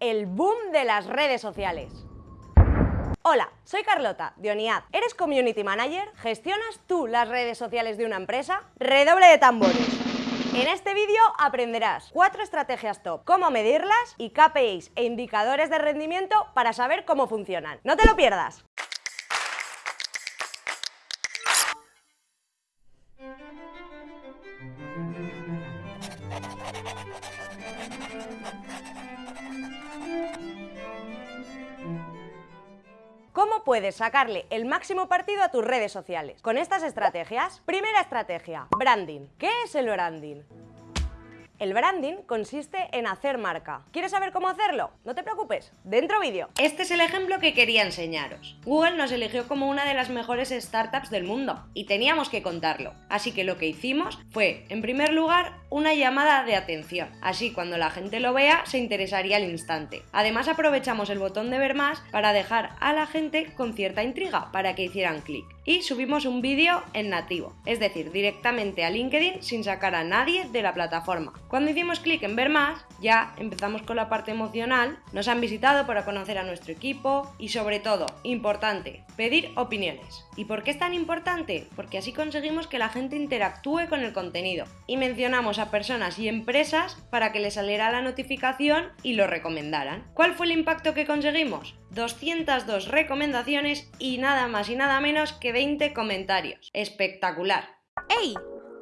el boom de las redes sociales. Hola, soy Carlota, de Oniad. ¿Eres Community Manager? ¿Gestionas tú las redes sociales de una empresa? Redoble de tambores. En este vídeo aprenderás cuatro estrategias top, cómo medirlas y KPIs e indicadores de rendimiento para saber cómo funcionan. ¡No te lo pierdas! ¿Cómo puedes sacarle el máximo partido a tus redes sociales? Con estas estrategias. Primera estrategia, branding. ¿Qué es el branding? El branding consiste en hacer marca. ¿Quieres saber cómo hacerlo? No te preocupes, dentro vídeo. Este es el ejemplo que quería enseñaros. Google nos eligió como una de las mejores startups del mundo y teníamos que contarlo. Así que lo que hicimos fue, en primer lugar, una llamada de atención. Así cuando la gente lo vea se interesaría al instante. Además aprovechamos el botón de ver más para dejar a la gente con cierta intriga para que hicieran clic. Y subimos un vídeo en nativo, es decir, directamente a LinkedIn sin sacar a nadie de la plataforma. Cuando hicimos clic en ver más, ya empezamos con la parte emocional, nos han visitado para conocer a nuestro equipo y sobre todo, importante, pedir opiniones. ¿Y por qué es tan importante? Porque así conseguimos que la gente interactúe con el contenido y mencionamos a personas y empresas para que les saliera la notificación y lo recomendaran. ¿Cuál fue el impacto que conseguimos? 202 recomendaciones y nada más y nada menos que 20 comentarios. Espectacular. ¡Hey!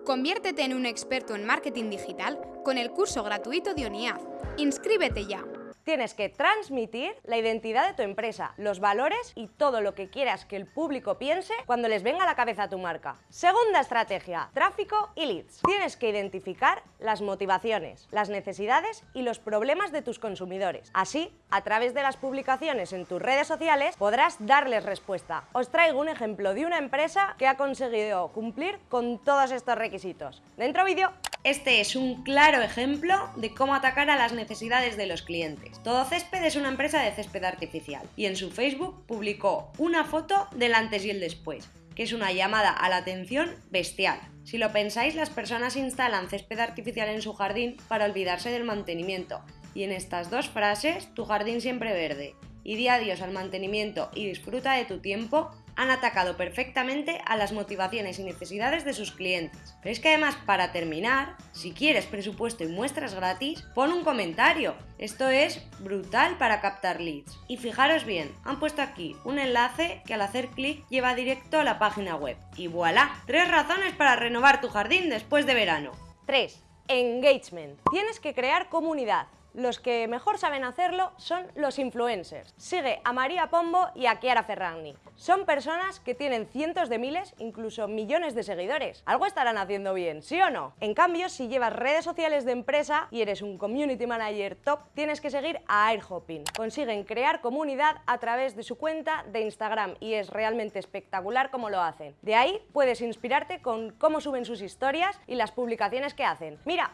Conviértete en un experto en marketing digital con el curso gratuito de ONIAD. ¡Inscríbete ya! Tienes que transmitir la identidad de tu empresa, los valores y todo lo que quieras que el público piense cuando les venga a la cabeza tu marca. Segunda estrategia, tráfico y leads. Tienes que identificar las motivaciones, las necesidades y los problemas de tus consumidores. Así, a través de las publicaciones en tus redes sociales podrás darles respuesta. Os traigo un ejemplo de una empresa que ha conseguido cumplir con todos estos requisitos. Dentro vídeo. Este es un claro ejemplo de cómo atacar a las necesidades de los clientes. Todo Césped es una empresa de césped artificial y en su Facebook publicó una foto del antes y el después, que es una llamada a la atención bestial. Si lo pensáis, las personas instalan césped artificial en su jardín para olvidarse del mantenimiento. Y en estas dos frases, tu jardín siempre verde, y di adiós al mantenimiento y disfruta de tu tiempo, han atacado perfectamente a las motivaciones y necesidades de sus clientes. Pero es que además, para terminar, si quieres presupuesto y muestras gratis, pon un comentario. Esto es brutal para captar leads. Y fijaros bien, han puesto aquí un enlace que al hacer clic lleva directo a la página web. Y voilà, tres razones para renovar tu jardín después de verano. 3. Engagement. Tienes que crear comunidad. Los que mejor saben hacerlo son los influencers. Sigue a María Pombo y a Chiara Ferragni. Son personas que tienen cientos de miles, incluso millones de seguidores. Algo estarán haciendo bien, ¿sí o no? En cambio, si llevas redes sociales de empresa y eres un community manager top, tienes que seguir a Airhopping. Consiguen crear comunidad a través de su cuenta de Instagram y es realmente espectacular cómo lo hacen. De ahí puedes inspirarte con cómo suben sus historias y las publicaciones que hacen. Mira,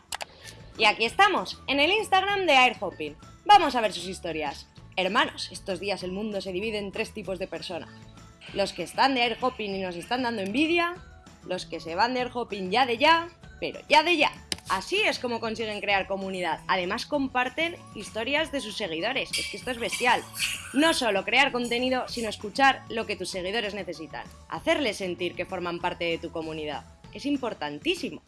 y aquí estamos, en el Instagram de Airhopping. Vamos a ver sus historias. Hermanos, estos días el mundo se divide en tres tipos de personas. Los que están de Airhopping y nos están dando envidia, los que se van de Airhopping ya de ya, pero ya de ya. Así es como consiguen crear comunidad. Además comparten historias de sus seguidores. Es que esto es bestial. No solo crear contenido, sino escuchar lo que tus seguidores necesitan. Hacerles sentir que forman parte de tu comunidad. Es importantísimo.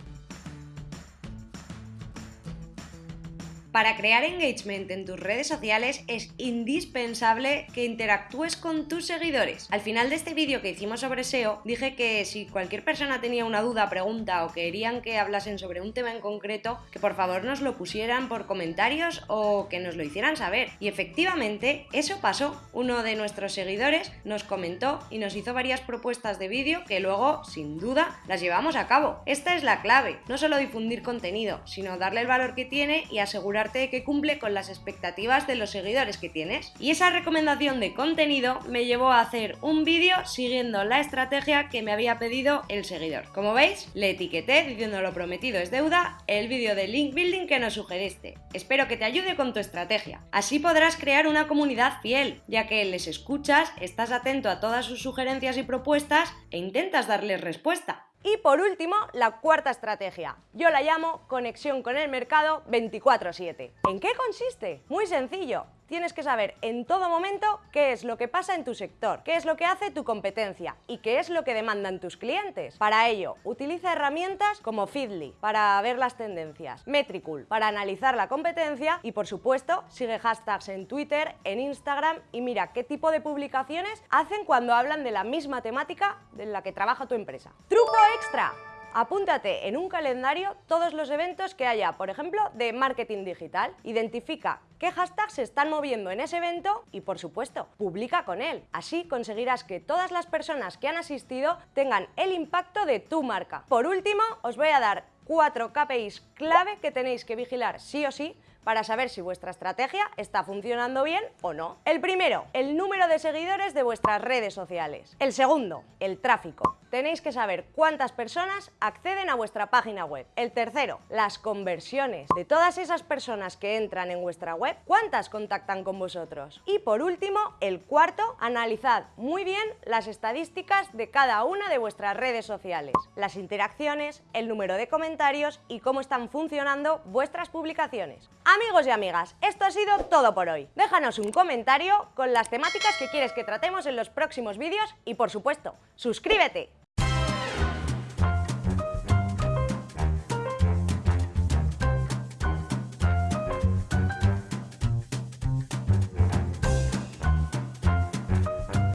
Para crear engagement en tus redes sociales es indispensable que interactúes con tus seguidores. Al final de este vídeo que hicimos sobre SEO, dije que si cualquier persona tenía una duda, pregunta o querían que hablasen sobre un tema en concreto, que por favor nos lo pusieran por comentarios o que nos lo hicieran saber. Y efectivamente, eso pasó. Uno de nuestros seguidores nos comentó y nos hizo varias propuestas de vídeo que luego, sin duda, las llevamos a cabo. Esta es la clave, no solo difundir contenido, sino darle el valor que tiene y asegurar que cumple con las expectativas de los seguidores que tienes. Y esa recomendación de contenido me llevó a hacer un vídeo siguiendo la estrategia que me había pedido el seguidor. Como veis, le etiqueté diciendo lo prometido es deuda el vídeo de link building que nos sugeriste. Espero que te ayude con tu estrategia. Así podrás crear una comunidad fiel, ya que les escuchas, estás atento a todas sus sugerencias y propuestas e intentas darles respuesta. Y por último, la cuarta estrategia. Yo la llamo conexión con el mercado 24/7. ¿En qué consiste? Muy sencillo. Tienes que saber en todo momento qué es lo que pasa en tu sector, qué es lo que hace tu competencia y qué es lo que demandan tus clientes. Para ello, utiliza herramientas como Feedly para ver las tendencias, Metricool para analizar la competencia y por supuesto sigue hashtags en Twitter, en Instagram y mira qué tipo de publicaciones hacen cuando hablan de la misma temática en la que trabaja tu empresa. ¡Truco extra! Apúntate en un calendario todos los eventos que haya, por ejemplo, de marketing digital. Identifica qué hashtags se están moviendo en ese evento y, por supuesto, publica con él. Así conseguirás que todas las personas que han asistido tengan el impacto de tu marca. Por último, os voy a dar cuatro KPIs clave que tenéis que vigilar sí o sí para saber si vuestra estrategia está funcionando bien o no. El primero, el número de seguidores de vuestras redes sociales. El segundo, el tráfico. Tenéis que saber cuántas personas acceden a vuestra página web. El tercero, las conversiones. De todas esas personas que entran en vuestra web, ¿cuántas contactan con vosotros? Y por último, el cuarto, analizad muy bien las estadísticas de cada una de vuestras redes sociales. Las interacciones, el número de comentarios y cómo están funcionando vuestras publicaciones. Amigos y amigas, esto ha sido todo por hoy. Déjanos un comentario con las temáticas que quieres que tratemos en los próximos vídeos y por supuesto, suscríbete.